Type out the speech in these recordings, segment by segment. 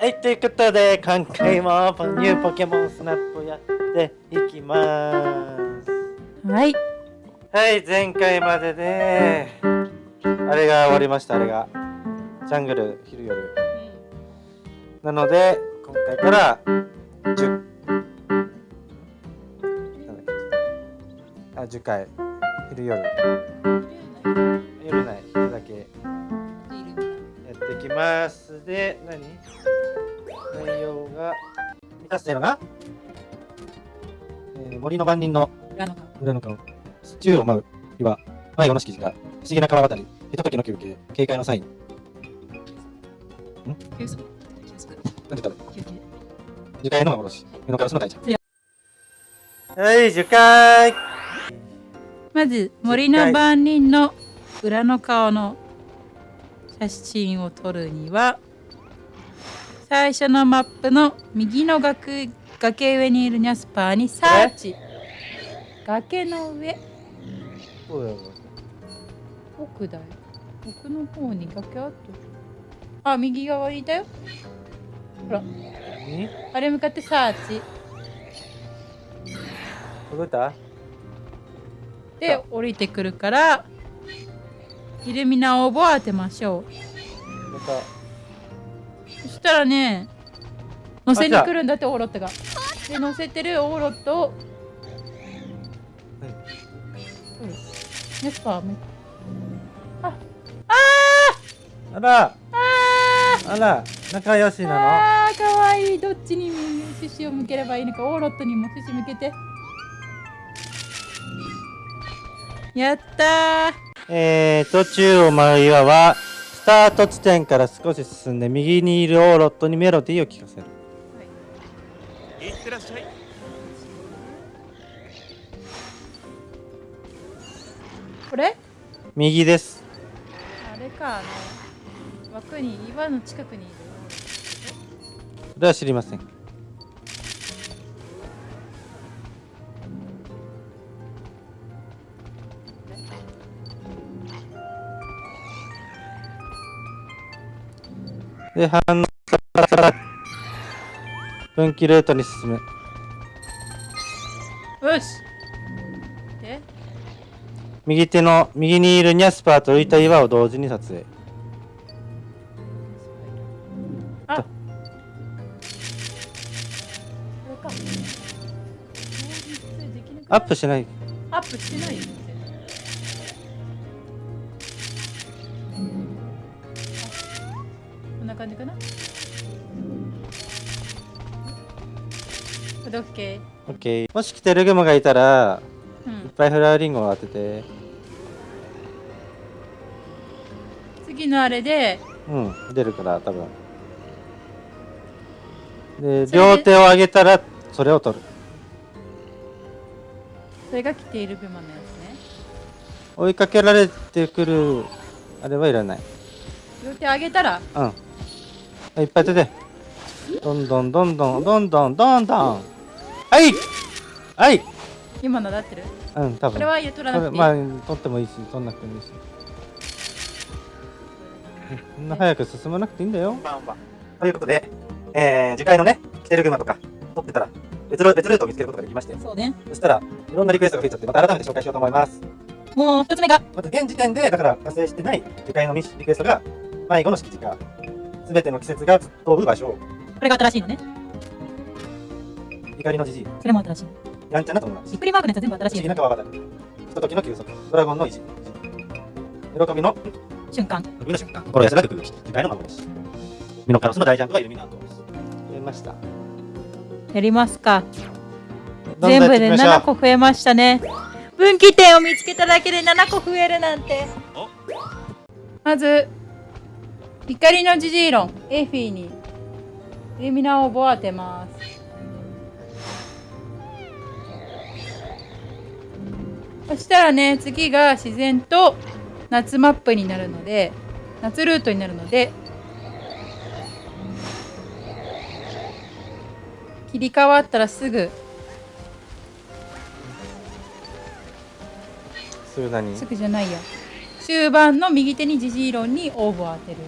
はい、ということで、今回もニューポケモンスナップをやっていきます。はい。はい、前回までで、あれが終わりました、あれが。ジャングル、昼夜。なので、今回から、10、なんだっけあ、10回、昼夜。夜ない、だけ。やっていきます。で、何？内容が、満たしてるのが、えー森の番人の裏の顔。裏の顔。宙を舞う岩。迷子の敷地が、不思議な川渡り。ひとときの休憩。警戒のサイン。休息。休息。なんて言ったら休憩。樹海の幻。目のガラスの大ちゃん。はい、樹海まず、森の番人の裏の顔の写真を撮るには、最初のマップの右の崖崖上にいるニャスパーにサーチ。崖の上。奥だよ。奥の方に崖あった。あ、右側にいたよ。ほら、にあれ向かってサーチ。届いた？で、降りてくるから、イルミナオーブを当てましょう。また。そしたらね、乗せに来るんだってオーロットが。で、乗せてるオーロットを、うん。ネスパーめあ、ああらーああら仲良しーなあーかわいい。どっちに獅子を向ければいいのか、オーロットにも獅子向けて。やったー。のえーと、宙を舞う岩は、スタート地点から少し進んで、右にいるオーロットにメロディーを聴かせる。いってらっしゃいこれ？右です。あれか、あの、枠に、岩の近くにいる。それは知りません。で、反応したら、分岐ルートに進む。よし。で？右手の右にいるニャスパーと浮いた岩を同時に撮影。あ。アップしない。アップしてないかな？これで OK オッケー。もし来てるグマがいたら、いっうんぱいフラワーリンゴを当てて。次のあれでうん、出るから、多分。で、両手を上げたら、それを取る。それが着ているグマのやつね追いかけられてくる、あれはいらない。両手上げたら？うん。いっぱい当てて。どんどんどんどん、どんどんどんどん。はいはい今のだってる？うん、多分。これは取らなくていい、まあ、取ってもいいし、取んなくてもいいし。そんな早く進まなくていいんだよ。ということで、えー、次回のね、来てるグマとか、取ってたら、別ル別ルートを見つけることができまして、そうねそしたら、いろんなリクエストが増えちゃって、また改めて紹介しようと思います。もう一つ目が？まず現時点で、だから達成してない次回のミッシリクエストが、迷子の敷地か、すべての季節が飛ぶ場所、これが新しいのね。怒りのじじい、それも新しい。やんちゃな友達。びっ、くりマークのやつ全部新しい不思議な川渡り、ひとときの休息、ドラゴンの意地、喜びの瞬間。飛びの瞬間、心安らぐ空気、次回の幻、ミノカロスの大ジャンプがイルミナート。増えました。やりますか。全部でやっていきましょう。7個増えましたね。分岐点を見つけただけで7個増えるなんて。お。まず怒りのジジイロンエフィーに。イルミナを当てます。そしたらね次が自然と夏マップになるので夏ルートになるので切り替わったらすぐ。すぐ何？すぐじゃないや。終盤の右手にジジイロンにオーブを当てる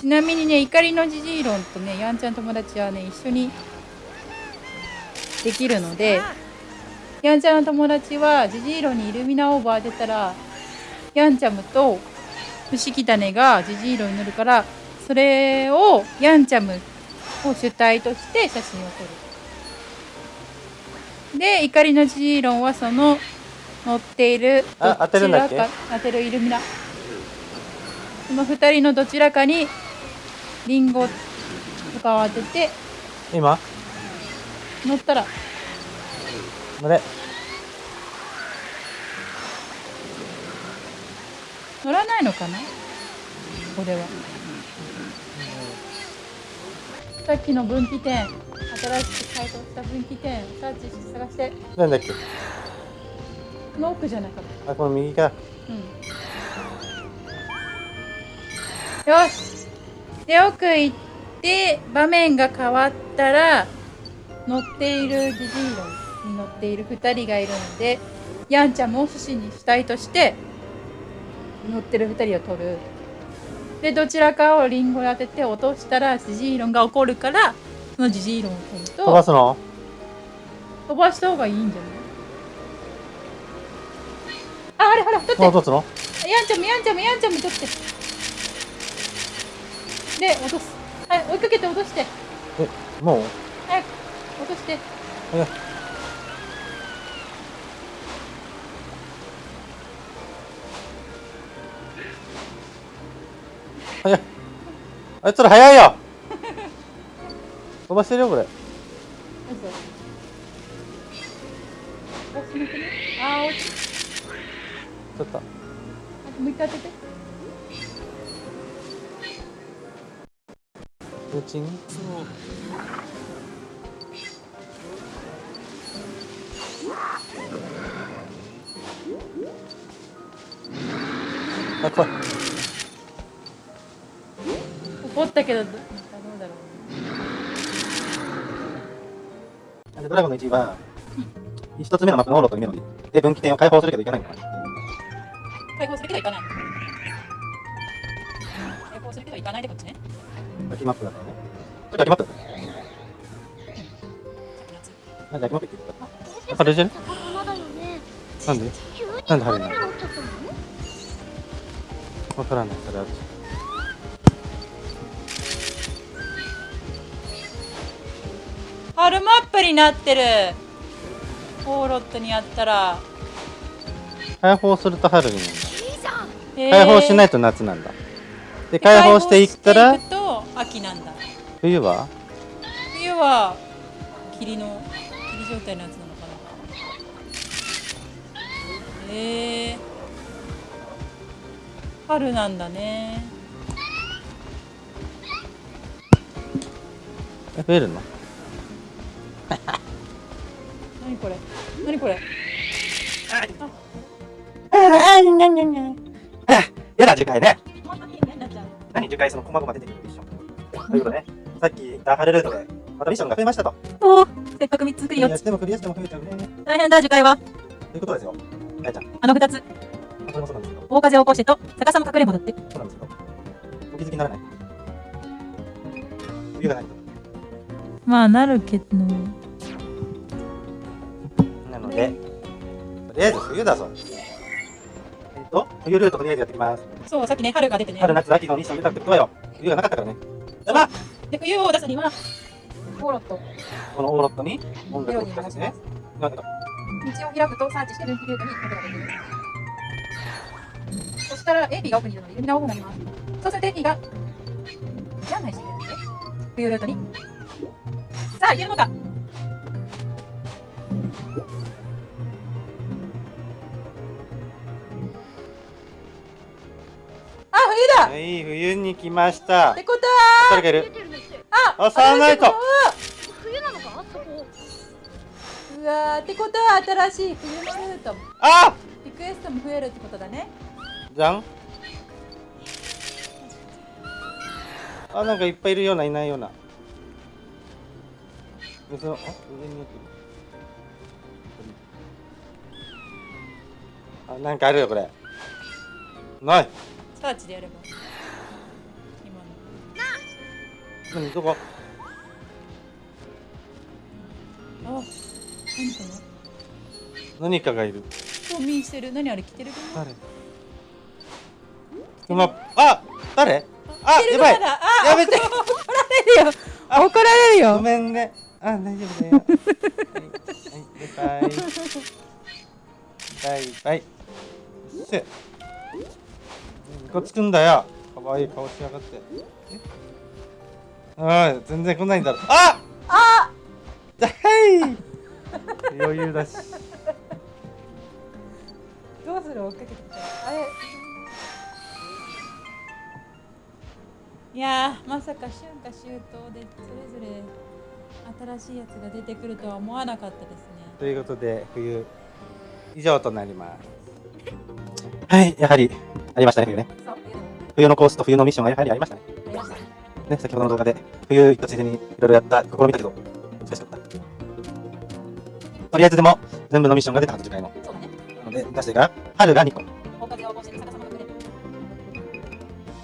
ちなみにね怒りのジジイロンとねやんちゃん友達はね一緒にできるのでやんちゃんの友達はジジイロンにイルミナオーバー出たらやんちゃむと不思議種がジジイロンに乗るからそれをヤンチャムを主体として写真を撮る。で怒りのジジイロンはその乗っているどちらか当てるイルミナその2人のどちらかにリンゴとかを当てて今？乗ったら。乗れ。乗らないのかな？これは。さっきの分岐点新しく解凍した分岐点サーチして探して。なんだっけ？この奥じゃなかった。あこの右かうん、よしで奥行って場面が変わったら乗っているジジイロンに乗っている2人がいるのでヤンちゃんも寿司に主体として乗ってる2人を取る。でどちらかをリンゴで当てて落としたらジジイロンが怒るからそのジジイロンを取ると飛ばすの？飛ばした方がいいんじゃない？ああれほら取って。もう落とすの？ヤンちゃんもヤンちゃんもヤンちゃんも取ってで落とす。はい追いかけて落として。えもう？早く落として。早い早い。あいつら早いよ。飛ばしてるよこれ。あー落ちちょっと。あもう一回当ててうちに？あ怖い怒ったけどどどうだろうでドラゴンの1位は一つ目のマップのオーロというメロディーで分岐点を解放するけどいかないのかな解放するけどいかない。解放するけどいかないでこっちね秋マップだね。これ秋マップなんマップって言ったあれじゃ。なんで？なんで晴れなわからないそれは春マップになってる。オーロットにやったら。解放すると春になる。解放しないいと夏なんだ。で解放していったら秋なんだ。冬は？冬は霧の霧状態のやつなのかな。へえ春なんだね。え増えるの？何これ？何これ？やだ樹海ね。本当に変なっちゃう。何樹海その細々出てくる？ということでさっき言った晴れルートでまたミッションが増えましたとおせっかく3つクリアクリアしてもクリアしても増えちゃうね大変だ樹海はということですよやちゃんあの2つこれもそうなんですけど大風を起こしてと逆さま隠れんぼだってそうなんですけどお気づきにならない冬がないとまあなるけどなので、とりあえず冬だぞ。えっと、冬ルートとりあえずやっていきます。そうさっきね春が出てね春、夏、秋のミッション出たってことはよ。冬がなかったからね。やばで冬を出すにはオーロット。このオーロットに音楽を聴かせてね。道を開くとサーチして分岐ルートに行くことができる。そしたら AP が奥にいるのでイルミナオフになります。そうすると AP が案内してくれるんで冬ルートに。さあ行けるのか？だはい、冬に来ましたっ。てこと誰がいるあ、サーナイト冬なのかそこ。うわーってことは新しい冬のルートもあリクエストも増えるってことだねじゃんあ、なんかいっぱいいるような、いないような。水の、あ、上にあ、なんかあるよ、これ。ない。サーチでやれば。今の何どこあ何か何かがいる。冬眠してる。何あれ着てる熊誰？熊あ誰？あやばい。やめて。怒られるよ。怒られるごよめんね。あ大丈夫だよ。はい、はい、バイバイ。バイバイ。せつくんだよ。かわいい顔しやがって。え？ああ全然来ないんだろ。あ！あ！はい 余裕だし。どうする？追っかけてきた。らあれ？いやーまさか春夏秋冬でそれぞれ新しいやつが出てくるとは思わなかったですね。ということで冬。以上となります。はいやはりありましたね冬ね。冬のコースと冬のミッションがやはりありましたね。ねね先ほどの動画で冬行ったついでにいろいろやった試みたけど難しかった。とりあえずでも全部のミッションが出たはず次回もそうだねなので出してから春が2個これる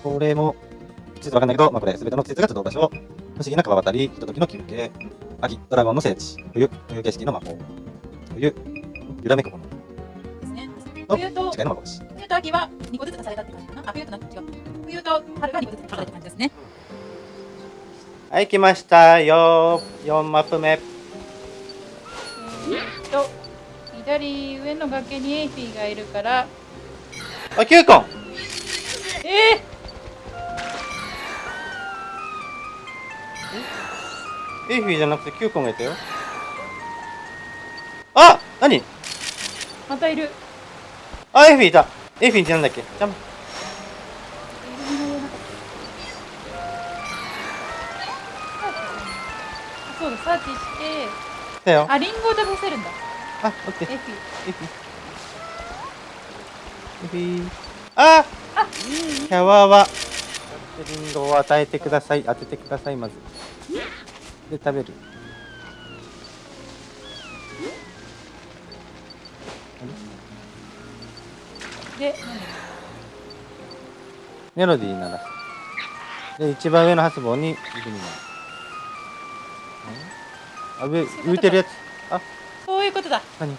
これも季節わかんないけど、まあ、これ全ての季節が集う場所不思議な川渡りひとときの休憩。秋ドラゴンの聖地。冬冬景色の魔法。冬揺らめくものですね。と冬と違いの幻冬と秋は2個ずつ足されたって感じかな。あ冬とな違う冬と春が2個ずつ足された感じですね。はい来ましたよ。4マップ目。えーっと左上の崖にエイフィーがいるから。あキュー！コンえ？エーフィじゃなくてキュウコンがいたよ。あ何？ー、またいる。あエイフィーいたエイフィーってなんだっけ？ジャンプあそうだサーチして。来たよ。あリンゴを食べさせるんだ。あオッケー。エーフィエイフィーエイフィーあ！キャワはリンゴを与えてください。当ててくださいまず。で食べるで何メロディー鳴らす。で一番上の発棒に指になるあ上浮いてるやつ？あ？そういうことだ。何？来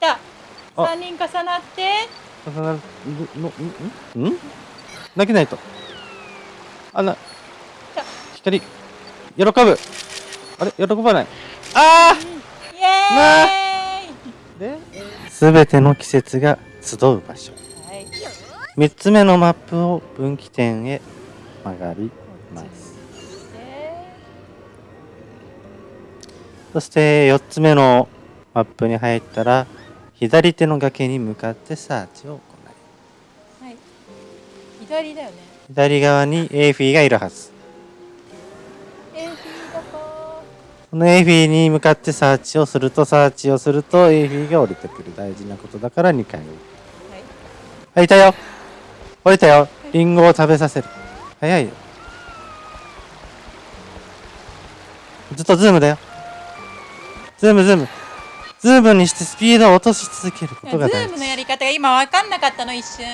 たあ3人重なって。重なる。のん？ん？ん？投げないと。あな。光喜ぶ。あれ？喜ばない。あイエーイ！ーですべての季節が集う場所。はい3つ目のマップを分岐点へ曲がります。そして4つ目のマップに入ったら左手の崖に向かってサーチを行いはい左だよね左側にエイフィーがいるはず。このエイフィーに向かってサーチをするとサーチをするとエイフィーが降りてくる。大事なことだから2回はいあいたよ。降りたよ。リンゴを食べさせる。早いよ。ずっとズームだよ。ズームズーム。ズームにしてスピードを落とし続けるこズーとが大事。ムのやり方が今分かんなかったの一瞬。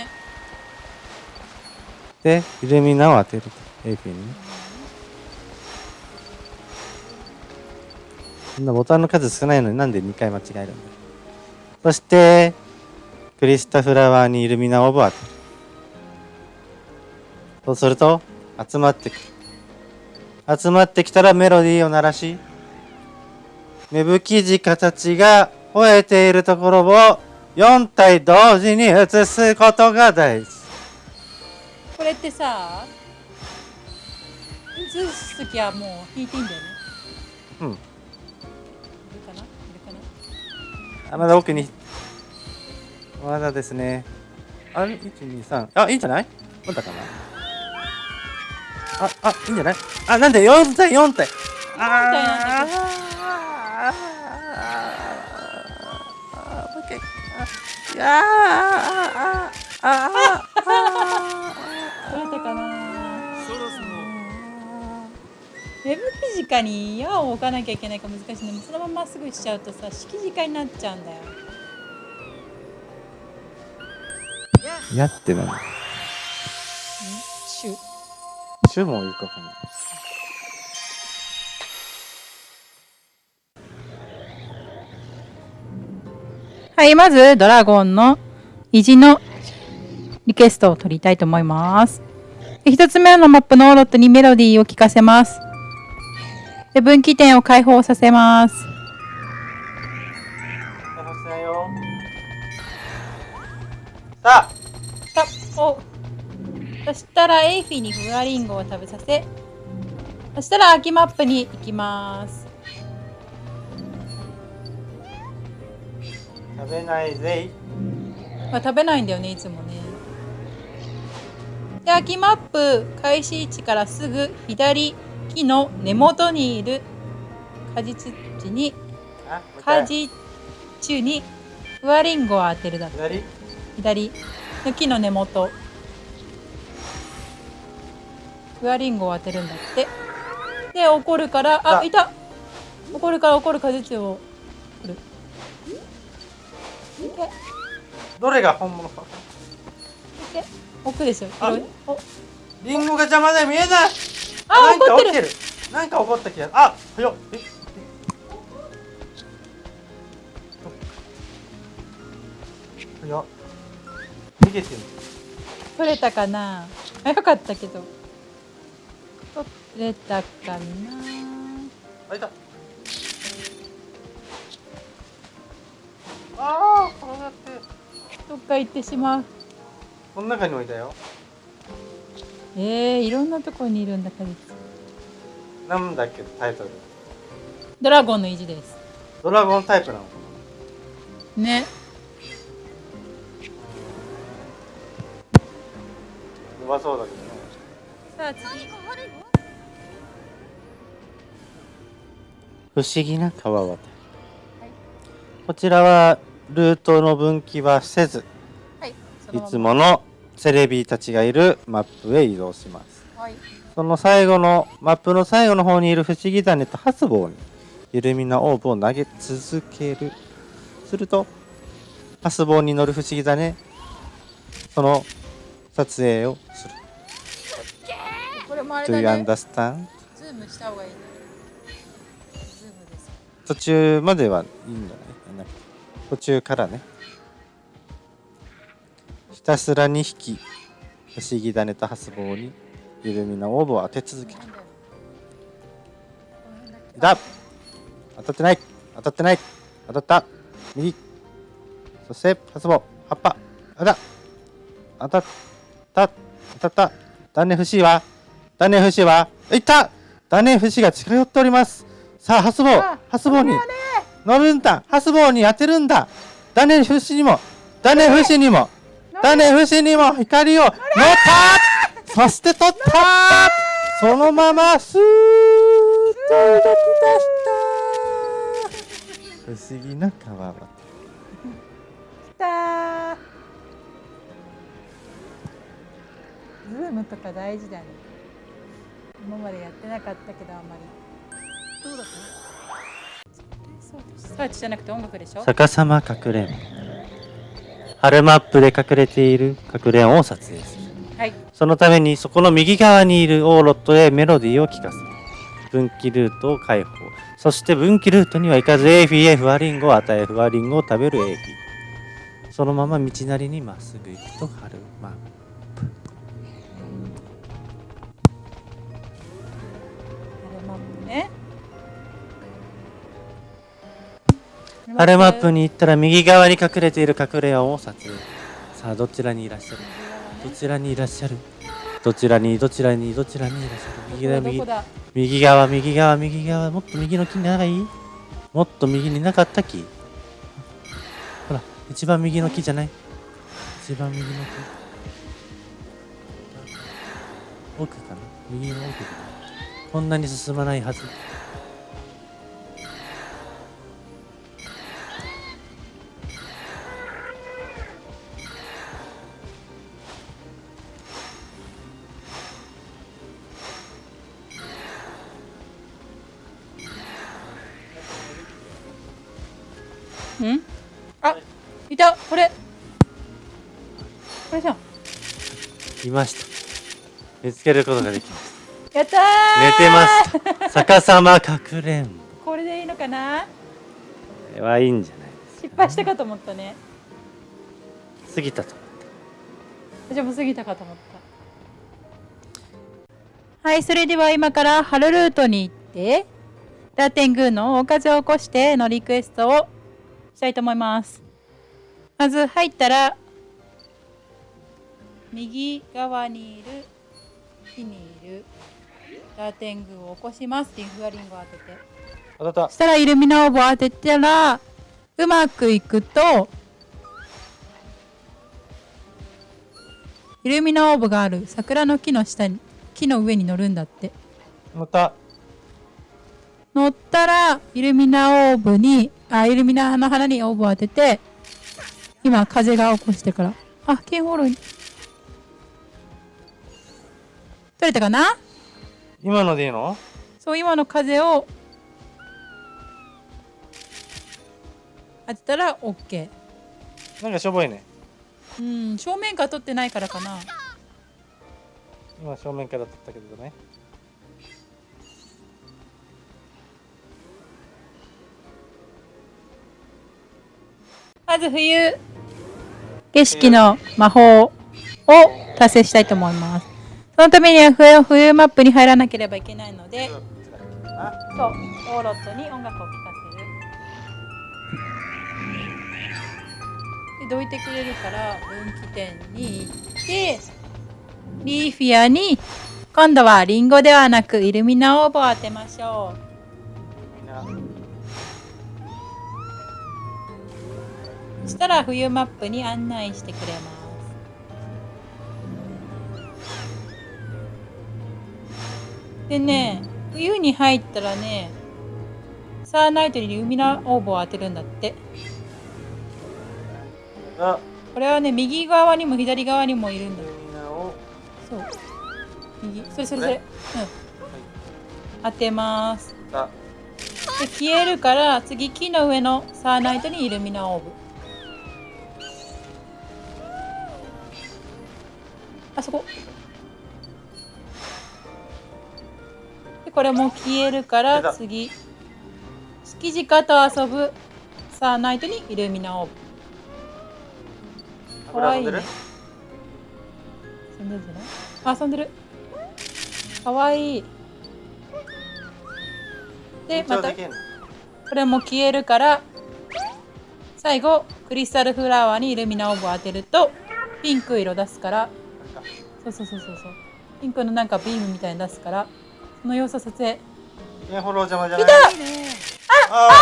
でイルミナを当てると。エーフィにね。そんなボタンの数少ないのになんで2回間違えるんだ。よそしてクリスタフラワーにイルミナオーブを当て。るそうすると集まってく。る集まってきたらメロディーを鳴らし芽吹き地形が吠えているところを4体同時に映すことが大事。これってさ映す時はもう弾いていいんだよね？うん。いるかな？いるかな？あまだ奥にまだですね。あれ123あいいんじゃない？まだかな？ああいいんじゃない？あなんで4体4体あ体なんだああああああ取れたかなそろそろ芽吹き直に矢を置かなきゃいけないから難しいねそのまままっすぐしちゃうとさ敷地化になっちゃうんだよやって何もいかかなはいまずドラゴンの意地のリクエストを取りたいと思います。1つ目のマップのロットにメロディーを聞かせます。で分岐点を解放させます。さあお。そしたらエイフィにフワリンゴを食べさせそしたら秋マップに行きます。食べないぜい。まあ食べないんだよねいつもね。で秋マップ開始位置からすぐ左木の根元にいる果実地に果実中にフワリンゴを当てるだって。左？左。の木の根元。フワリンゴを当てるんだって。で怒るからああ。いた。怒るから怒る果実を取る。どれが本物か。け。奥ですよあ。広いお。リンゴが邪魔で見えない。あ怒ってる。なんか怒った気があはよええはよ逃げてる取れたかな？あよかったけど。取れたかな？あいた。ああ転がって。どっか行ってしまう。この中に置いたよ。えー、いろんなところにいるんだ果実なんだっけタイトル。ドラゴンの意地です。ドラゴンタイプなのかねまそうだけどねさあ次。不思議な川渡り、こちらはルートの分岐はせずはいつものセレビーたちがいるマップへ移動します。はいその最後のマップの最後の方にいるフシギダネとハスボーにイルミナオーブを投げ続ける。するとハスボーに乗るフシギダネその撮影をする。これもあれ Do だ you ね understand? ズームした方がいい。ねズームです。途中まではいいんじゃない途中からね。ひたすら2匹不思議種とハスボーに緩みなオーブを当て続ける。なんだ当たってない。当たってない。当たった。右。そしてハスボー葉っぱ。あだ当たった当たった。断念不死は断念不死はいった。断念不死が近寄っております。さあハスボー。あハスボーに。乗るんだ。ハスボーに当てるんだ。断念不死にも。断念不死にも。断念不死にも。光を乗った。そして取った。そのままスーッと動き出した。不思議な川端来たズームとか大事だね。今までやってなかったけどあんまり。どうだった？サーチじゃなくて音楽でしょ？逆さまかくれん春マップで隠れているかくれんを撮影する。はい。そのためにそこの右側にいるオーロットへメロディーを聴かせる。分岐ルートを解放。そして分岐ルートには行かずエーフィへフワリンゴを与えフワリンゴを食べるエーフィそのまま道なりにまっすぐ行くと春プ春マップに行ったら右側に隠れている隠れ家を撮影。さあどちらにいらっしゃる？どちらにいらっしゃる？どちらにどちらにどちらにいらっしゃる？右だ右右側右側右側もっと右の木にない？もっと右になかった木？ほら一番右の木じゃない？一番右の木。奥かな？右の奥かな？こんなに進まないはずん？あいた。これ。これじゃんいました。見つけることができましやったたー！寝てます。逆さまかくれん。ぼこれでいいのかな？これはいいんじゃないです失敗したかと思ったね。過ぎたと私も過ぎたかと思った。はいそれでは今から春ルートに行ってラテン宮の大風を起こしてのリクエストをしたいと思います。まず入ったら右側にいる木にいるラテン宮を起こしますリンフワリンゴを当てて。当たった。そしたらイルミナオーブを当てたらうまくいくとイルミナオーブがある桜の木の下に木の上に乗るんだって。乗った。乗ったらイルミナオーブにあイルミナの花にオーブを当てて今風が起こしてから。あキーホールに。取れたかな？今のでいいの？そう今の風を当てたら OK なんかしょぼいね。うん正面から取ってないからかな。今正面から撮ったけどねまず冬景色の魔法を達成したいと思います。そのためには冬冬マップに入らなければいけないのであそうオーロットに音楽を聴かせる。でどいてくれるから分岐点に行ってリーフィアに今度はリンゴではなくイルミナオーブを当てましょうしたら冬マップに案内してくれます。でね冬に入ったらねサーナイトにイルミナオーブを当てるんだって。あ。これはね右側にも左側にもいるんだ。よそう。右それそれそれ。うん。当てます。あ。で消えるから次木の上のサーナイトにイルミナオーブあそこ。でこれも消えるから次。敷地下と遊ぶ。サーナイトにイルミナオーブかわいいね。遊んでるんじゃない？あ遊んでる。かわい。いでまた。これも消えるから最後クリスタルフラワーにイルミナオーブを当てるとピンク色出すからそうそうそうそうそう。ピンクのなんかビームみたいに出すからその様子を撮影。インフォロー邪魔じゃない？来た！ああー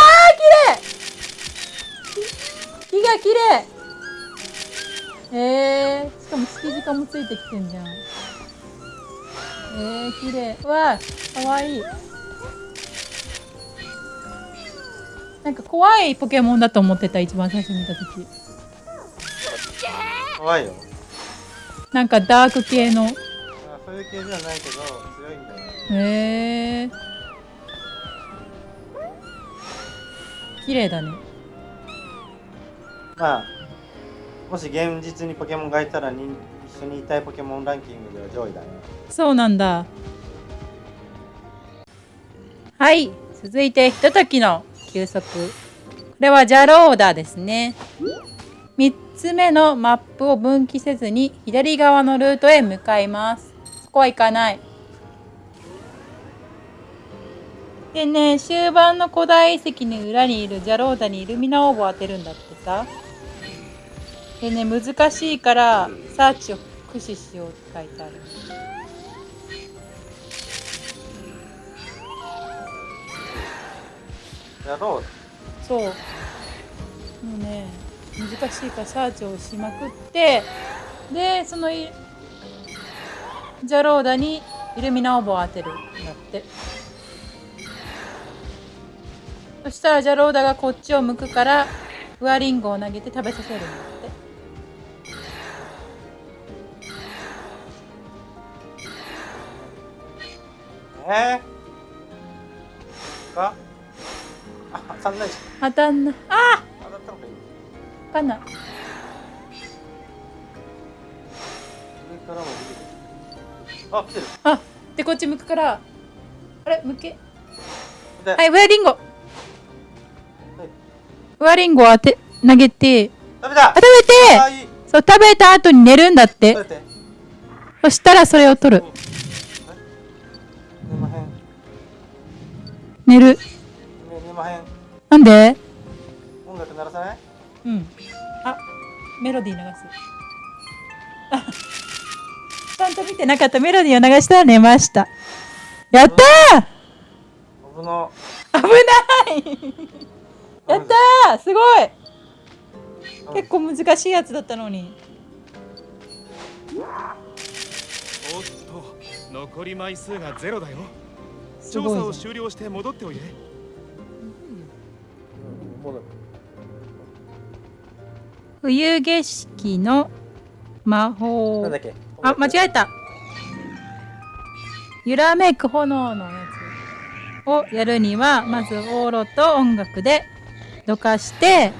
綺麗！木が綺麗！えー、しかも敷地化もついてきてんじゃん。えー、綺麗。うわーかわいい。なんか怖いポケモンだと思ってた一番最初に見た時。怖いよなんかダーク系の。あそういう系ではないけど強いんだよねへえー、綺麗だね。まあもし現実にポケモンがいたらに一緒にいたいポケモンランキングでは上位だね。そうなんだ。はい。続いてひとときの休息。これはジャローダですね。3つ目のマップを分岐せずに左側のルートへ向かいます。そこは行かない。でね終盤の古代遺跡の裏にいるジャローダにイルミナオーブを当てるんだってさ。でね難しいからサーチを駆使しようって書いてある。やろう。そう。もうね難しいからサーチをしまくってでそのいジャローダにイルミナオーブを当てるんだって。そしたらジャローダがこっちを向くからフワリンゴを投げて食べさせるんだって。えー、かあ当たんないじ当たんない。あっかんな。いあ来てる。あでこっち向くから。あれ向け。で、はい、ウェアリンゴ。ウェアリンゴを当て、投げて。食べた。あ食べて。そう食べた後に寝るんだって。そしたらそれを取る。寝るね寝まへん。なんで？音楽鳴らさない？うん。あメロディー流す。あちゃんと見てなかった。メロディーを流したら寝ました。やった危なー危ない。やったー！すごい。結構難しいやつだったのに。おっと残り枚数がゼロだよ。す調査を終了して戻っておいで。うん冬景色の魔法。なんだっけ？あ間違えた。揺らめく炎のやつをやるにはまずオーロと音楽でどかして。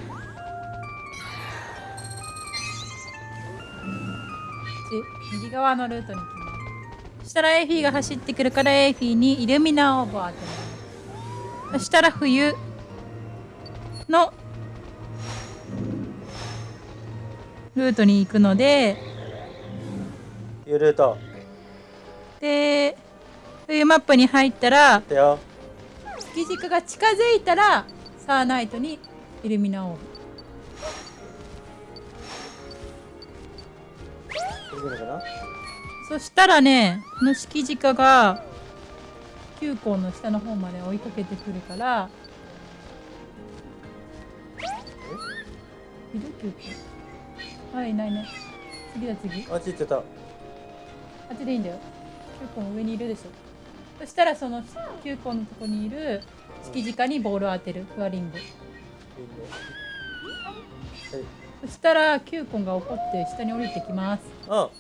ち右側のルートに行きますそしたらエイフィーが走ってくるからエイフィーにイルミナオーバーってそしたら冬のルートに行くので。ゆると。で冬マップに入ったら月軸が近づいたらサーナイトにイルミナオーそしたらねこの敷軸が球根の下の方まで追いかけてくるから。いる？球根はいいない。ね次だ次。あっち行ってた。あっちでいいんだよ。球根上にいるでしょ。そしたらその球根のとこにいる敷軸にボールを当てる。フワリングいい。ねそしたら球根が怒って下に降りてきます。は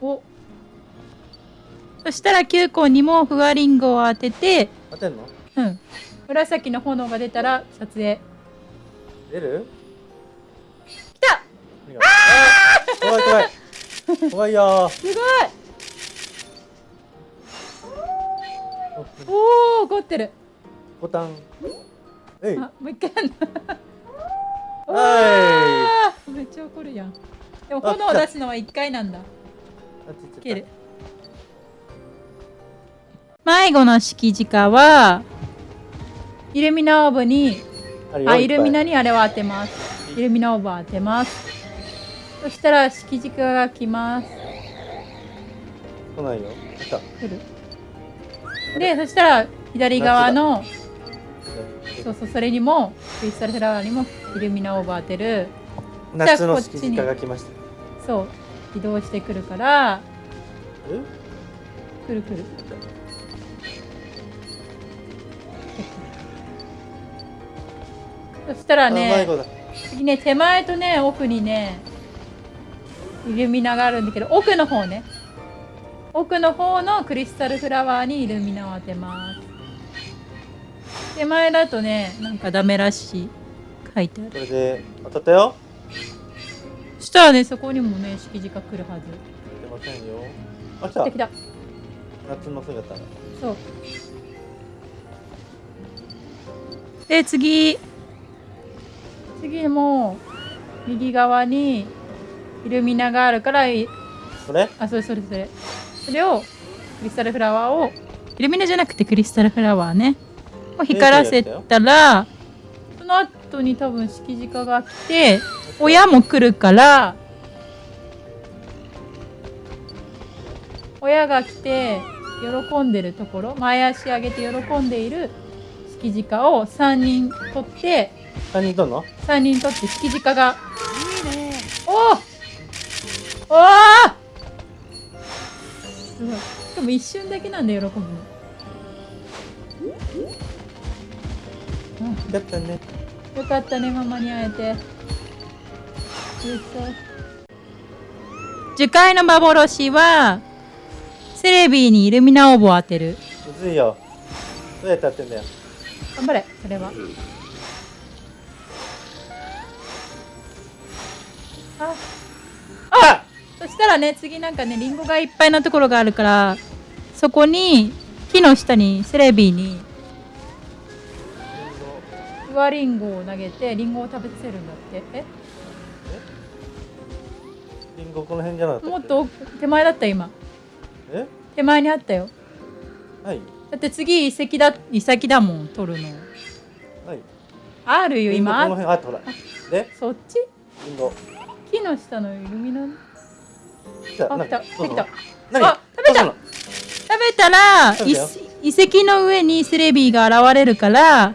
いお。そしたら球根にもフワリングを当ててうん当てんの？うん。紫の炎が出たら撮影。出る？怖い怖い。怖いよ。すごい。おお怒ってる。ボタン。えい。あもう一回やん めっちゃ怒るやん。でもあ炎を出すのは一回なんだ。切る。迷子の敷直はイルミナオーブにあイルミナにあれを当てます。イルミナオーブを当てますそしたら敷軸が来ます。来ないよ。来た。来る。でそしたら左側のそうそうそれにもクリスタルフラワーにもイルミナオーブを当てる。夏の敷地が来ました。そう。移動してくるからえ？くるくる。そしたらね次ね手前とね奥にねイルミナがあるんだけど奥の方ね。奥の方のクリスタルフラワーにイルミナを当てます。手前だとねなんかダメらしい。書いてある。これで当たったよ。そしたらねそこにもね敷地が来るはず。出ませんよ。あ来た。来た。夏の姿がそう。で次。次も右側にイルミナがあるからいそれ？あそれそれそれ。それをクリスタルフラワーをイルミナじゃなくてクリスタルフラワーね。を光らせたらその後に多分敷地下が来て親も来るから親が来て喜んでるところ前足上げて喜んでいる敷地下を3人取って三人とんの？3人取って敷地下がいいね。おおおー。すごい。しかも一瞬だけなんで喜ぶ。のだったねよかったねママに会えて。嬉しそう樹海の幻はセレビーにイルミナオーブを当てる。むずいよ。どうやってやってんだよ。頑張れそれは。ああそしたらね次なんかねリンゴがいっぱいなところがあるからそこに木の下にセレビーに上リンゴを投げてリンゴを食べさせるんだって。え？リンゴこの辺じゃなもっと奥手前だった今。え？手前にあったよ。はい。だって次遺跡だ遺跡だもん取るの。はい。あるよ今。辺あっそっち？木の下のイルミナあ来た何来た。何？あ食べた。食べたら遺跡の上にセレビーが現れるから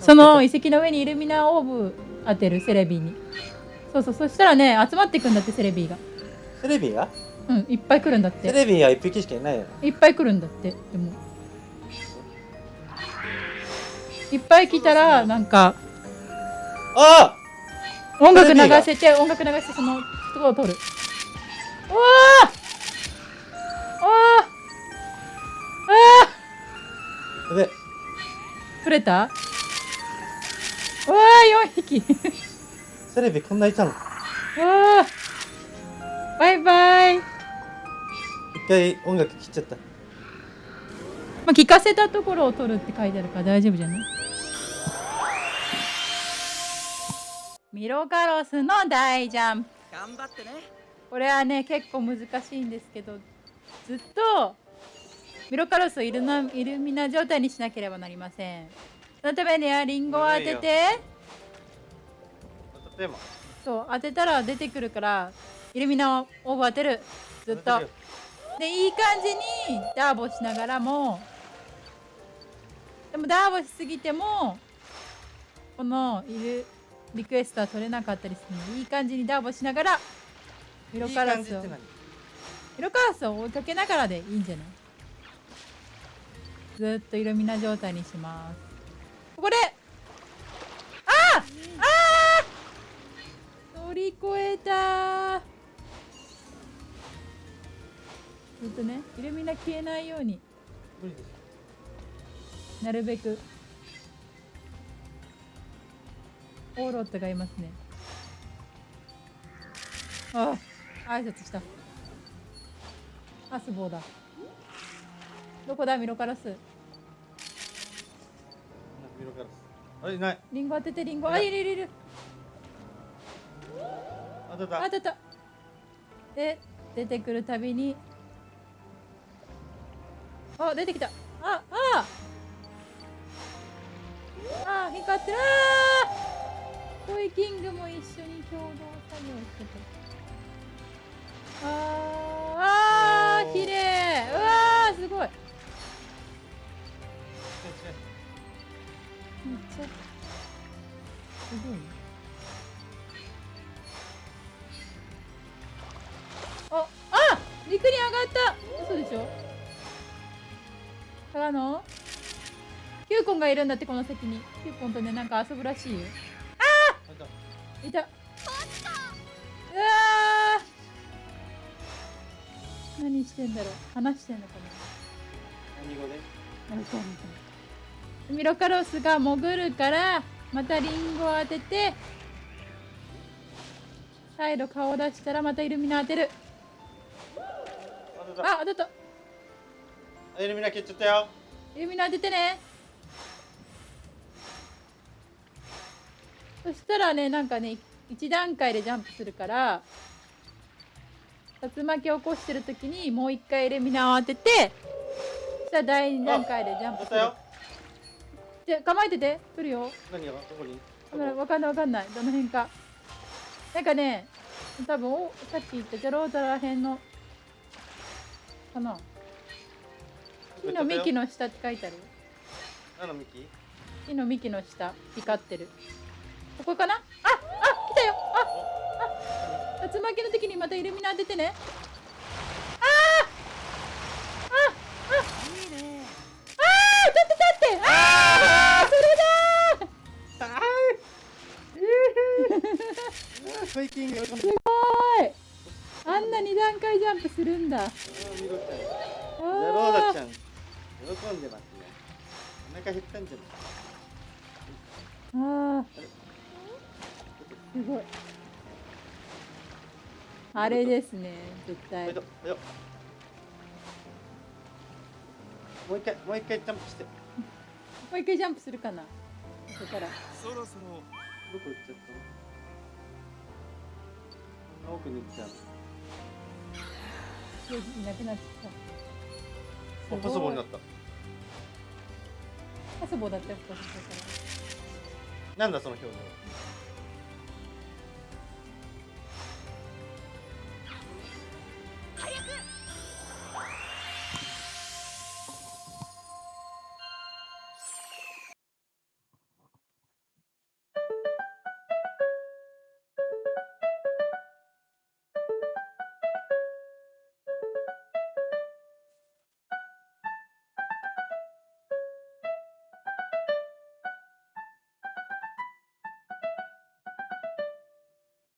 その遺跡の上にイルミナオーブ当てるセレビーに。そうそうそしたらね集まってくんだってセレビーが。セレビが？うんいっぱい来るんだって。セレビは一匹しかいないよいっぱい来るんだってでも。いっぱい来たらなんかあ音楽流せて音楽流してそのとこを取る。うわあー。あで取れた？うわー4匹。セレビこんないたの？うわー。バイバイ、ま一回音楽切っちゃった。あ、聞かせたところを取るって書いてあるから大丈夫じゃない？ミロカロスの大ジャンプ頑張ってね。これはね結構難しいんですけどずっとミロカロスをイルナイルミナ状態にしなければなりません。そのためにはリンゴを当てて。例えばそう当てたら出てくるからイルミナをオーブ当てる。ずっと。でいい感じにダーボしながらもでもダーボしすぎてもこのいるリクエストは取れなかったりするのでいい感じにダーボしながらミロカラスをいい感じって何ミロカラスを追いかけながらでいいんじゃない？ずっとイルミナ状態にします。ここであーあー乗り越えたずっとねイルミナ消えないように。なるべくオーロットがいますね。ああ挨拶した。あスボーだどこだ？ミロカラス。ミロカラス。あれいない。リンゴ当ててリンゴ。あいるいるいる。あたた。あ当たった。で出てくるたびに。あ出てきた。ああ。あ光ってる。あートイキングも一緒に共同作業してたあーあー綺麗。うわーすごい。めっちゃすごい。ねあ、あ、陸に上がった。嘘でしょからの。キューコンがい。るんだって、この席に。キューコンとね、なんか遊ぶらしい。よ。いた。うわー何してんだろう。話してんのか何語で？な。わかミロカロスが潜るから、またリンゴを当てて。再度顔を出したら、またイルミナ当てる。あ当たった。あイルミナ消っちゃったよイルミナ当ててねそしたらねなんかね1段階でジャンプするから竜巻を起こしてる時にもう一回イルミナを当ててそしたら第2段階でジャンプする。じゃ構えてて。来るよ。何が？どこに？わかんないわかんないわかんない。どの辺か。なんかね多分おさっき言ったジャロータら辺のかな。木の幹の下って書いてある。のミキ木の幹の下光ってるここかな？ああ来たよ。ああ。竜巻の時にまたイルミナ当ててね。あーああ。いいねあー立って立って。ああそれだー。フェイキング喜んでるすごい。あんな二段階ジャンプするんだ。あちゃん。喜んでますね。お腹減ったんじゃない？あーすごい。あれですね絶対。もう一回もう一回ジャンプして。もう一回ジャンプするかな。そしたら。そろそろ。どこ行っちゃった奥に行っちゃう。いなくなっちゃった。あパソコンになった。パスボだったよパスボかなんだその表情